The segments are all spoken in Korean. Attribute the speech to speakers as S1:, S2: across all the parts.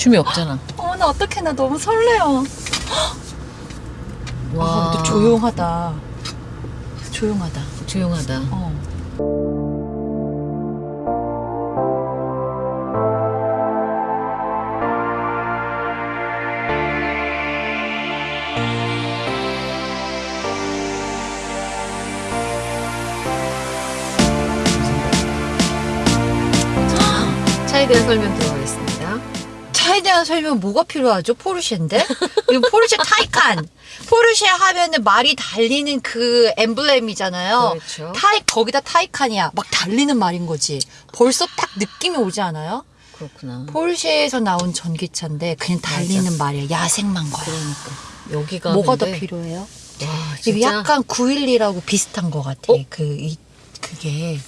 S1: 춤이 없잖아.
S2: 어머 나 어떡해 나 너무 설레요.
S1: 와,
S2: 아, 조용하다. 조용하다.
S1: 조용하다.
S2: 어.
S1: 차에 대한 설명 들어가겠습니다.
S2: 차에 대한 설명 뭐가 필요하죠? 포르쉐인데? 그리고 포르쉐 타이칸. 포르쉐 하면은 말이 달리는 그 엠블렘이잖아요.
S1: 그렇죠.
S2: 타이 거기다 타이칸이야. 막 달리는 말인 거지. 벌써 딱 느낌이 오지 않아요?
S1: 그렇구나.
S2: 포르쉐에서 나온 전기차인데 그냥 달리는 말이야. 야생만 거야.
S1: 그러니까 여기가
S2: 뭐가 더
S1: 근데-
S2: 필요해요?
S1: 와, 진짜
S2: 약간 911하고 비슷한 것 같아.
S1: 어?
S2: 그, 이, 그게.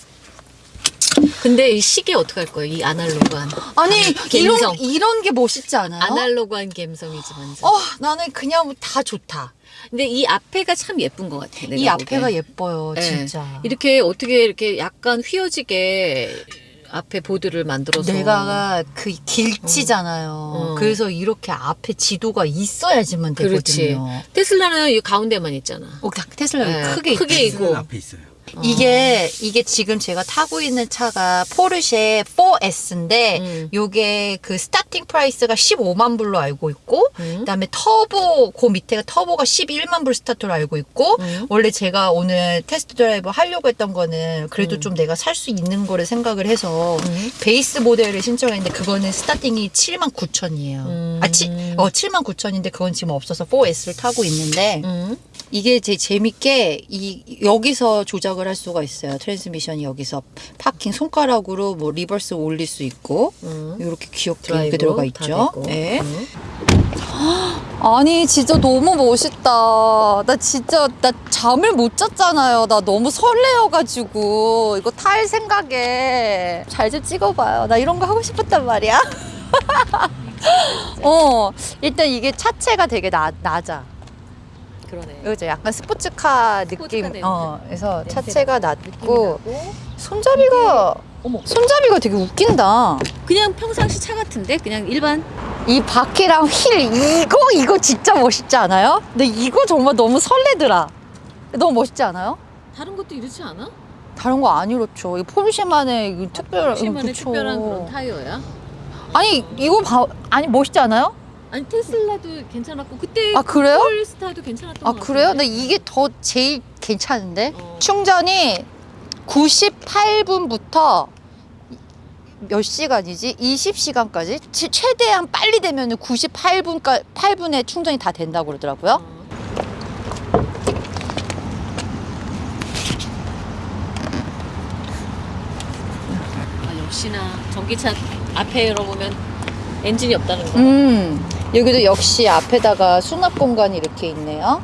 S1: 근데 이 시계 어떻게 할 거예요? 이 아날로그한
S2: 아니. 이런, 이런 게 멋있지 않아요?
S1: 아날로그한 감성이지만
S2: 어, 나는 그냥 다 좋다.
S1: 근데 이 앞에가 참 예쁜 것 같아. 내가
S2: 이 앞에가
S1: 보기엔.
S2: 예뻐요,
S1: 네.
S2: 진짜.
S1: 이렇게 어떻게 이렇게 약간 휘어지게 앞에 보드를 만들어서
S2: 내가 그 길치잖아요.
S1: 어.
S2: 그래서 이렇게 앞에 지도가 있어야지만
S1: 그렇지.
S2: 되거든요.
S1: 테슬라는 이 가운데만 있잖아.
S2: 어, 테슬라
S1: 네,
S2: 크게,
S1: 크게
S2: 있지.
S1: 있고.
S3: 앞에 있어요.
S2: 이게 이게 지금 제가 타고 있는 차가 포르쉐 4S인데
S1: 음.
S2: 요게 그 starting price가 15만 불로 알고 있고
S1: 음.
S2: 그다음에 터보 그 밑에가 터보가 11만 불 스타트로 알고 있고
S1: 음.
S2: 원래 제가 오늘 test drive 하려고 했던 거는 그래도
S1: 음.
S2: 좀 내가 살 수 있는 거를 생각을 해서
S1: 음.
S2: base model을 신청했는데 그거는 starting이 7만 9천이에요.
S1: 음.
S2: 아, 치, 어, 7만 9천인데 그건 지금 없어서 4S를 타고 있는데
S1: 음.
S2: 이게 제 재밌게 이 여기서 조작을 할 수가 있어요. 트랜스미션이 여기서 parking 손가락으로 뭐 reverse 올릴 수 있고
S1: 음.
S2: 이렇게 귀엽게 이렇게 들어가
S1: 다
S2: 있죠. 네.
S1: 음.
S4: 아니 진짜 너무 멋있다. 나 진짜 나 잠을 못 잤잖아요. 나 너무 설레어가지고 이거 탈 생각에 잘 좀 찍어봐요. 나 이런 거 하고 싶었단 말이야. 어 일단 이게 차체가 되게 나, 낮아.
S1: 그러네.
S4: 그죠? 약간 스포츠카 느낌.
S1: 스포츠카.
S4: 어, 그래서 차체가 낮고. 손잡이가
S1: 어머.
S4: 손잡이가 되게 웃긴다.
S1: 그냥 평상시 차 같은데 그냥 일반
S4: 이 바퀴랑 휠 이거 이거 진짜 멋있지 않아요? 근데 이거 정말 너무 설레더라. 너무 멋있지 않아요?
S1: 다른 것도 이렇지 않아?
S4: 다른 거 안 이렇죠. 이 포르쉐만의 이 특별한
S1: 포르쉐만의
S4: 그쵸.
S1: 특별한 그런 타이어야.
S4: 아니 이거 봐 아니 멋있지 않아요?
S1: 아니 테슬라도 괜찮았고 그때
S4: 아 그래요?
S1: 폴스타도 괜찮았던 아것
S4: 그래요?
S1: 같은데.
S4: 근데 이게 더 제일 괜찮은데
S1: 어.
S4: 충전이 98분부터 몇 시간이지? 20시간까지 최대한 빨리 되면 98분까 8분에 충전이 다 된다고 그러더라고요.
S1: 어. 아, 역시나 전기차 앞에 열어보면 엔진이 없다는 거.
S4: 음, 여기도 역시 앞에다가 수납 공간이 이렇게 있네요.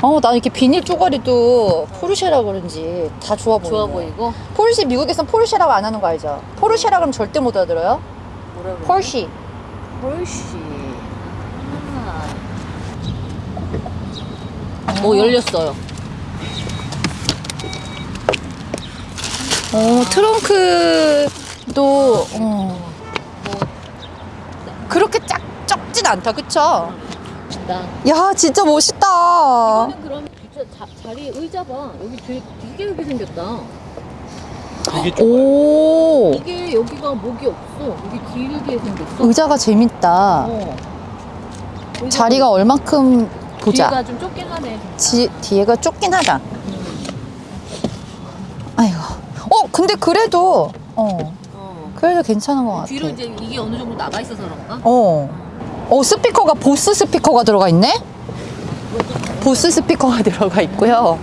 S4: 어, 나 이렇게 비닐 쪼가리도 포르쉐라 그런지 다 좋아 보이네.
S1: 좋아 보이고.
S4: 포르쉐 미국에선 포르쉐라고 안 하는 거 알죠? 포르쉐라 그러면 절대 못 알아들어요.
S1: 뭐라 그래? Porsche. Porsche. 아. 오 열렸어요.
S4: 어, 트렁크도 어,
S1: 뭐
S4: 그렇게 짝 적진 않다, 그쵸?
S1: 나.
S4: 야, 진짜 멋있다.
S1: 이거는 그럼 진짜 자, 자리 의자 봐. 여기 되게 되게 여기 생겼다.
S3: 되게 좁아요.
S4: 오,
S1: 이게 여기가 목이 없어. 여기 길게 생겼어.
S4: 의자가 재밌다.
S1: 어. 의자가
S4: 자리가 얼만큼 보자.
S1: 뒤가 좀 좁긴 하네.
S4: 지, 뒤에가 좁긴 하다.
S1: 음.
S4: 아이고. 어, 근데 그래도, 어,
S1: 어.
S4: 그래도 괜찮은 것 같아.
S1: 뒤로 이제 이게 어느 정도 나가 있어서 그런가?
S4: 어. 어, 스피커가, 보스 스피커가 들어가 있네? 보스 스피커가 들어가 있고요.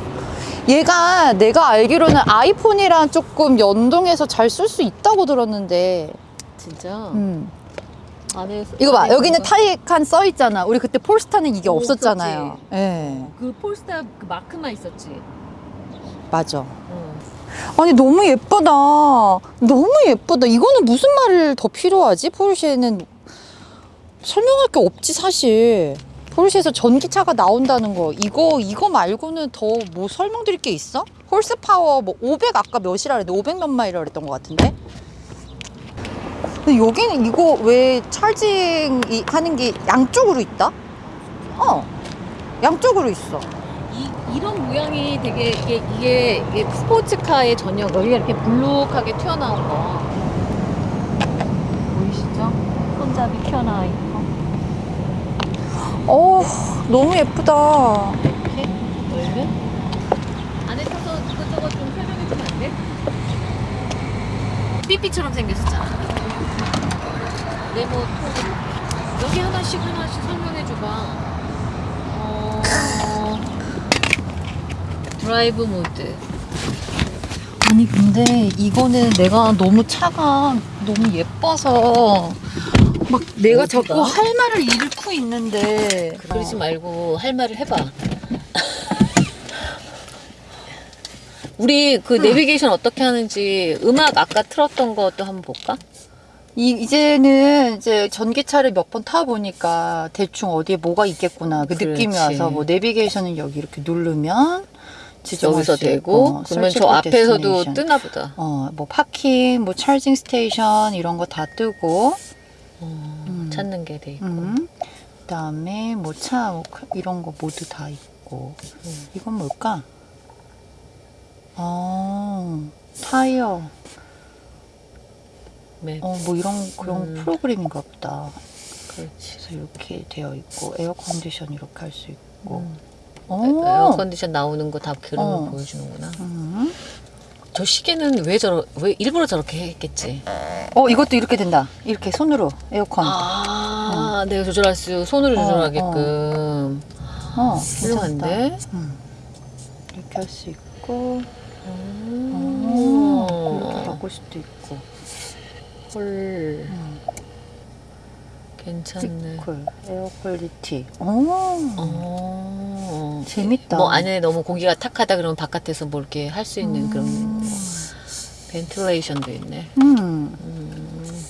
S4: 얘가 내가 알기로는 아이폰이랑 조금 연동해서 잘 쓸 수 있다고 들었는데,
S1: 진짜.
S4: 음.
S1: 안에
S4: 이거 봐.
S1: 안에
S4: 여기는
S1: 뭔가-
S4: 타이칸 써 있잖아. 우리 그때 폴스타는 이게
S1: 오,
S4: 없었잖아요. 예.
S1: 그 폴스타 그 마크만 있었지.
S4: 맞아.
S1: 어.
S4: 아니 너무 예쁘다. 너무 예쁘다. 이거는 무슨 말을 더 필요하지? 포르쉐는 설명할 게 없지 사실. 포르쉐에서 전기차가 나온다는 거 이거 이거 말고는 더 뭐 설명드릴 게 있어? horse power 뭐 500 아까 몇이라 그랬는데 500 몇 마일이라 그랬던 것 같은데. 근데 여기는 이거 왜 찰징 이- 하는 게 양쪽으로 있다? 어. 양쪽으로 있어.
S1: 이, 이런 모양이 되게 이게, 이게, 이게 스포츠카의 전형 여기가 이렇게 블록하게 튀어나온 거. 보이시죠? 손잡이 튀어나와 있고
S4: 어, 너무 예쁘다.
S1: 이렇게? 열면 안에 타서 이것저것 좀 설명해 주면 안 돼? 삐삐처럼 생겼었잖아. 네모 통 여기 하나씩 하나씩 설명해 줘봐 드라이브 모드
S4: 아니 근데 이거는 내가 너무 차가 너무 예뻐서 막 내가
S1: 어디가?
S4: 자꾸 할 말을 잃고 있는데
S1: 그러지 말고 할 말을 해봐. 우리 그 내비게이션 어떻게 하는지 음악 아까 틀었던 것도 한번 볼까?
S4: 이, 이제는 이제 전기차를 몇 번 타보니까 대충 어디에 뭐가 있겠구나 그 느낌이
S1: 그렇지.
S4: 와서 뭐 내비게이션은 여기 이렇게 누르면
S1: 여기서
S4: 수
S1: 되고
S4: 있고,
S1: 그러면 저 앞에서도. 뜨나 보다.
S4: 어, 뭐 parking, 뭐 charging station 이런 거 다 뜨고
S1: 어,
S4: 음.
S1: 찾는 게 돼 있고.
S4: 음. 그다음에 뭐 차 이런 거 모두 다 있고
S1: 음.
S4: 이건 뭘까? 어, 타이어
S1: map.
S4: 어, 뭐 이런 그런
S1: 음.
S4: 프로그램인가 보다.
S1: 그렇지.
S4: 그래서 이렇게 되어 있고 air condition 이렇게 할 수 있고.
S1: 음.
S4: 오.
S1: air condition 나오는 거 다 그림을
S4: 어.
S1: 보여주는구나.
S4: 음.
S1: 저 시계는 왜 저러 왜 일부러 저렇게 했겠지?
S4: 어 이것도 이렇게 된다. 이렇게 손으로 에어컨.
S1: 아, 내가 조절할 수 손으로
S4: 어,
S1: 조절하게끔.
S4: 어,
S1: 훌륭한데?
S4: 괜찮다. 음. 이렇게 할 수 있고.
S1: 음.
S4: 어, 그렇게 바꿀 수도 있고.
S1: 헐,
S4: 음.
S1: 괜찮네.
S4: Cool air quality. 오.
S1: 어.
S4: 재밌다.
S1: 뭐 안에 너무 공기가 탁하다 그러면 바깥에서 뭐 이렇게 할 수 있는 그런
S4: 음.
S1: 뭐 ventilation도 있네.
S4: 음.
S1: 음.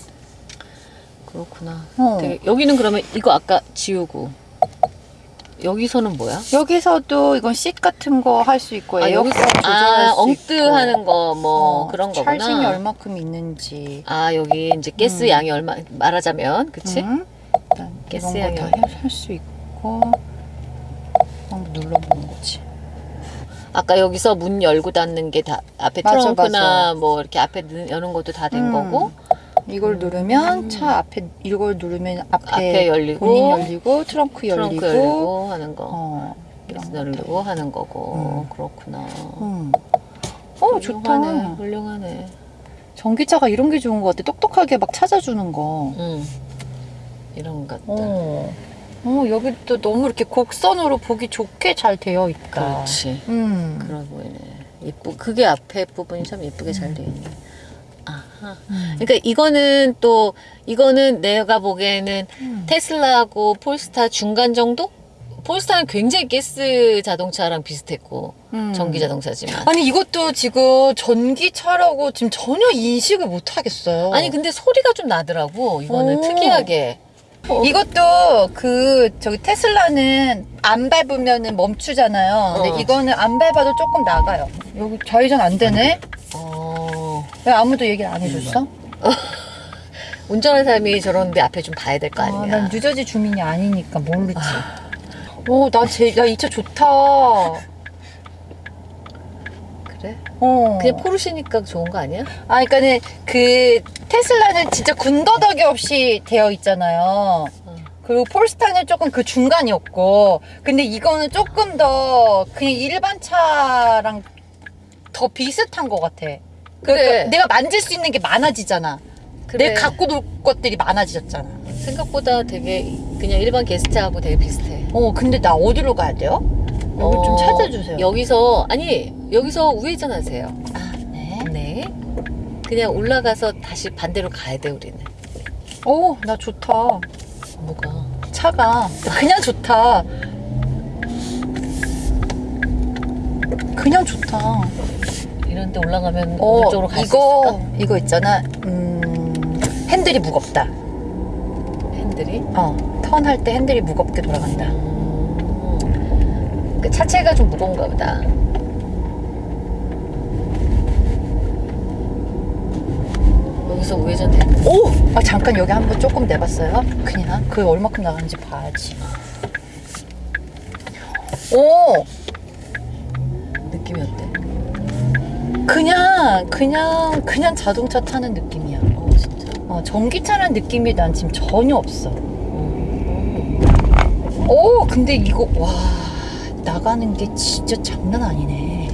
S1: 그렇구나.
S4: 어.
S1: 되게 여기는 그러면 이거 아까 지우고 여기서는 뭐야?
S4: 여기서도 이건 쉿 같은 거 할 수 있고
S1: 아,
S4: 에어컨
S1: 여기서
S4: 조절할
S1: 아,
S4: 수
S1: 엉뜨
S4: 있고.
S1: 하는 거 뭐
S4: 어,
S1: 그런 거구나.
S4: 찰징이 얼마큼 있는지.
S1: 아, 여기 이제 가스
S4: 음.
S1: 양이 얼마 말하자면 그치
S4: 응? 일단
S1: 가스 양이
S4: 거다할 수 있고 한번 눌러보는 거지.
S1: 아까 여기서 문 열고 닫는 게 다 앞에
S4: 맞아,
S1: 트렁크나
S4: 맞아.
S1: 뭐 이렇게 앞에 넣- 여는 것도 다된
S4: 음.
S1: 거고
S4: 이걸 누르면 차 앞에 이걸 누르면 앞에,
S1: 앞에 열리고,
S4: 본인 열리고 트렁크 열리고,
S1: 트렁크 열리고 하는 거
S4: 어.
S1: 열리고 하는 거고
S4: 음.
S1: 그렇구나.
S4: 음. 어 좋다.
S1: 훌륭하네. 훌륭하네.
S4: 전기차가 이런 게 좋은 것 같아. 똑똑하게 막 찾아주는 거.
S1: 응. 이런 것들.
S4: 어. 어 여기 또 너무 이렇게 곡선으로 보기 좋게 잘 되어 있다.
S1: 그렇지.
S4: 음.
S1: 그러 보이네. 예쁘. 그게 앞에 부분이 참 예쁘게 잘돼 있네.
S4: 음.
S1: 그러니까 이거는 또 이거는 내가 보기에는
S4: 음.
S1: 테슬라하고 폴스타 중간 정도? 폴스타는 굉장히 가스 자동차랑 비슷했고
S4: 음.
S1: 전기 자동차지만
S4: 아니 이것도 지금 전기차라고 지금 전혀 인식을 못 하겠어요.
S1: 아니 근데 소리가 좀 나더라고 이거는
S4: 오.
S1: 특이하게
S4: 이것도 그 저기 테슬라는 안 밟으면은 멈추잖아요. 근데
S1: 어.
S4: 이거는 안 밟아도 조금 나가요. 여기 좌회전 안 되네.
S1: 어,
S4: 왜 아무도 얘기를 안 해줬어?
S1: 운전하는 사람이 저런데 앞에 좀 봐야 될 거
S4: 아,
S1: 아니야
S4: 난 뉴저지 주민이 아니니까 모르지. 오, 나 제, 나이 차 좋다. 어.
S1: 그래? 그냥 포르쉐니까 좋은 거 아니야?
S4: 아, 그러니까는 그 테슬라는 진짜 군더더기 없이 되어 있잖아요.
S1: 어.
S4: 그리고 폴스타는 조금 그 중간이었고, 근데 이거는 조금 더 그냥 일반 차랑 더 비슷한 것 같아.
S1: 그래.
S4: 그러니까 내가 만질 수 있는 게 많아지잖아.
S1: 그래.
S4: 내가 갖고 놀 것들이 많아지잖아.
S1: 생각보다 되게 그냥 일반 게스트하고 되게 비슷해
S4: 어, 근데 나 어디로 가야 돼요? 여기 좀
S1: 어,
S4: 찾아주세요.
S1: 여기서 아니 여기서 우회전하세요
S4: 아, 네.
S1: 네 그냥 올라가서 다시 반대로 가야 돼 우리는
S4: 오, 나 좋다.
S1: 뭐가
S4: 차가 그냥 좋다. 그냥 좋다.
S1: 이런 데 올라가면
S4: 어,
S1: 오른쪽으로 갈 수
S4: 이거
S1: 있을까?
S4: 이거 있잖아. 음, 핸들이 무겁다.
S1: 핸들이
S4: 어, 턴할 때 핸들이 무겁게 돌아간다.
S1: 음, 그 차체가 좀 무거운가 보다 거기서 우회전해.
S4: 오! 아, 잠깐 여기 한번 조금 내봤어요. 그냥 그 얼마큼 나가는지 봐야지. 오!
S1: 느낌이 어때?
S4: 그냥, 그냥, 그냥 자동차 타는 느낌이야.
S1: 어 진짜.
S4: 어, 전기차라는 느낌이 난 지금 전혀 없어. 오, 근데 이거, 와, 나가는 게 진짜 장난 아니네.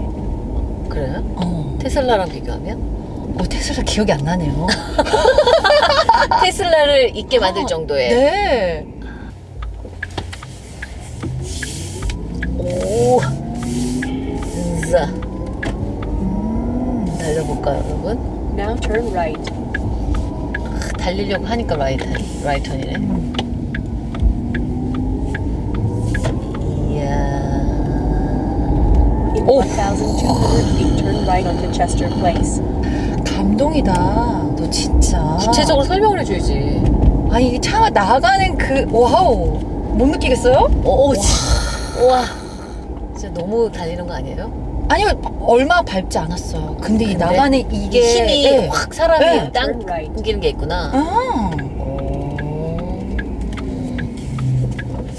S1: 그래?
S4: 어,
S1: 테슬라랑 비교하면?
S4: 어 테슬라 기억이 안 나네요.
S1: 테슬라를 있게 만들
S4: 어,
S1: 정도의.
S4: 네.
S1: 오. 달려 볼까요, 여러분?
S5: Now turn right.
S1: 아, 달리려고 하니까 right, right turn이네. 이야.
S5: In. 1,200 feet, turn right onto Chester Place.
S4: 감동이다. 너 진짜.
S1: 구체적으로 설명을 해줘야지.
S4: 아, 이게 차가 나가는 그, wow. 못 느끼겠어요?
S1: 오, 오, 지- 우와. 진짜 너무 달리는 거 아니에요?
S4: 아니요, 얼마 밟지 않았어요. 근데 이
S1: 근데
S4: 나가는 이게.
S1: 힘이
S4: 네.
S1: 확 사람이
S4: 네.
S1: 당기는 게 있구나.
S4: 아,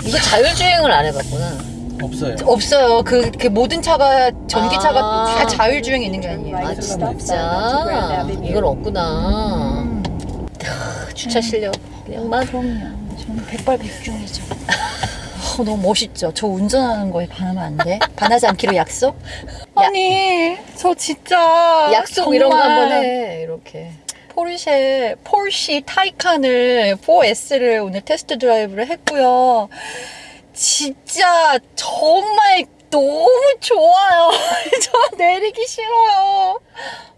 S1: 이거 자율주행을 안 해봤구나.
S3: 없어요.
S4: 없어요. 그, 그 모든 차가, 전기차가
S1: 아.
S4: 다 자율주행이 있는 게 아니에요.
S1: 아, 진짜? 이건 없구나.
S4: 음.
S1: 주차 실력. 그냥 막.
S4: 그럼요. 저는 백발백중이죠. 어, 너무 멋있죠. 저 운전하는 거에 반하면 안 돼? 반하지 않기로 약속? 아니, 저 진짜
S1: 약속 이런 거
S4: 정말
S1: 한번 해. 이렇게.
S4: 포르쉐, 폴시 타이칸을 4S를 오늘 테스트 드라이브를 했고요. 진짜 정말 너무 좋아요. 저 내리기 싫어요.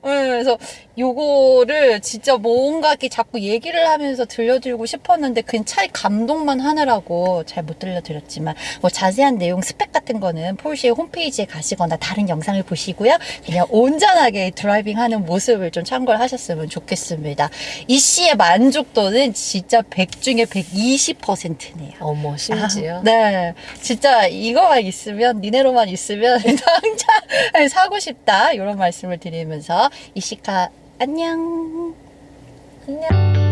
S4: 네, 그래서 요거를 진짜 뭔가 이렇게 자꾸 얘기를 하면서 들려드리고 싶었는데 그냥 차의 감동만 하느라고 잘 못 들려드렸지만 뭐 자세한 내용 스펙 같은 거는 포르쉐 홈페이지에 가시거나 다른 영상을 보시고요. 그냥 온전하게 driving 하는 모습을 좀 참고를 하셨으면 좋겠습니다. 이 차의 만족도는 진짜 100 중에 120%네요.
S1: 어머, 심지어.
S4: 네. 진짜 이거만 있으면, 니네로만 있으면 당장 사고 싶다. 이런 말씀을 드리면서 이시카 안녕.
S1: 안녕.